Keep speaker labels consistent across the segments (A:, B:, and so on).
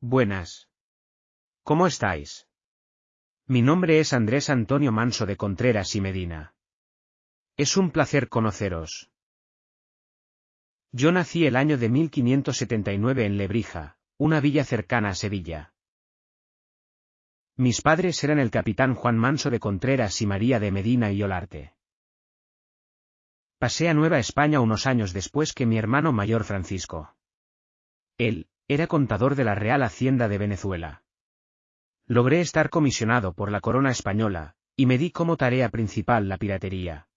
A: Buenas. ¿Cómo estáis? Mi nombre es Andrés Antonio Manso de Contreras y Medina. Es un placer conoceros. Yo nací el año de 1579 en Lebrija, una villa cercana a Sevilla. Mis padres eran el capitán Juan Manso de Contreras y María de Medina y Olarte. Pasé a Nueva España unos años después que mi hermano mayor Francisco. Él, era contador de la Real Hacienda de Venezuela. Logré estar comisionado por la corona española, y me di como tarea principal la piratería.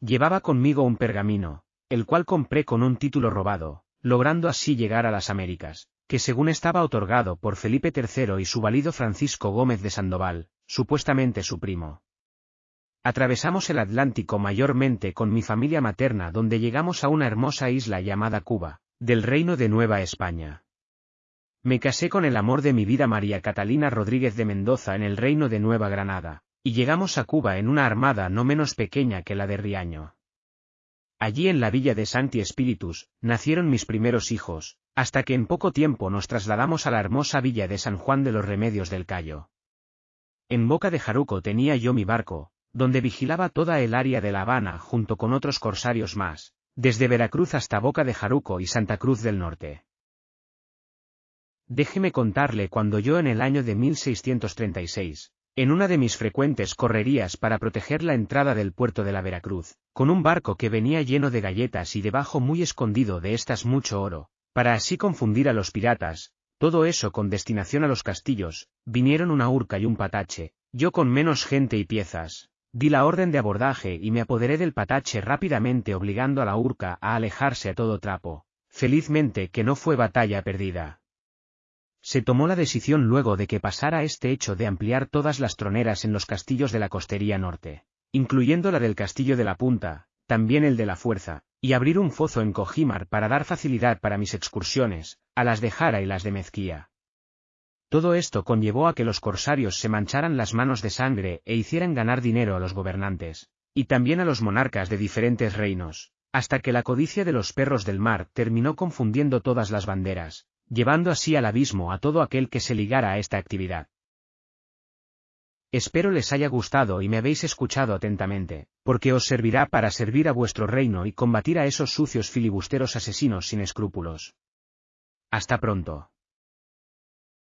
A: Llevaba conmigo un pergamino, el cual compré con un título robado, logrando así llegar a las Américas, que según estaba otorgado por Felipe III y su valido Francisco Gómez de Sandoval, supuestamente su primo. Atravesamos el Atlántico mayormente con mi familia materna donde llegamos a una hermosa isla llamada Cuba, del Reino de Nueva España. Me casé con el amor de mi vida María Catalina Rodríguez de Mendoza en el Reino de Nueva Granada, y llegamos a Cuba en una armada no menos pequeña que la de Riaño. Allí en la villa de Santi Espíritus, nacieron mis primeros hijos, hasta que en poco tiempo nos trasladamos a la hermosa villa de San Juan de los Remedios del Cayo. En Boca de Jaruco tenía yo mi barco, donde vigilaba toda el área de La Habana junto con otros corsarios más, desde Veracruz hasta Boca de Jaruco y Santa Cruz del Norte. Déjeme contarle cuando yo en el año de 1636, en una de mis frecuentes correrías para proteger la entrada del puerto de la Veracruz, con un barco que venía lleno de galletas y debajo muy escondido de estas mucho oro, para así confundir a los piratas, todo eso con destinación a los castillos, vinieron una urca y un patache, yo con menos gente y piezas, di la orden de abordaje y me apoderé del patache rápidamente obligando a la urca a alejarse a todo trapo, felizmente que no fue batalla perdida. Se tomó la decisión luego de que pasara este hecho de ampliar todas las troneras en los castillos de la costería norte, incluyendo la del castillo de la Punta, también el de la Fuerza, y abrir un fozo en Cojimar para dar facilidad para mis excursiones, a las de Jara y las de Mezquía. Todo esto conllevó a que los corsarios se mancharan las manos de sangre e hicieran ganar dinero a los gobernantes, y también a los monarcas de diferentes reinos, hasta que la codicia de los perros del mar terminó confundiendo todas las banderas, llevando así al abismo a todo aquel que se ligara a esta actividad. Espero les haya gustado y me habéis escuchado atentamente, porque os servirá para servir a vuestro reino y combatir a esos sucios filibusteros asesinos sin escrúpulos. Hasta pronto.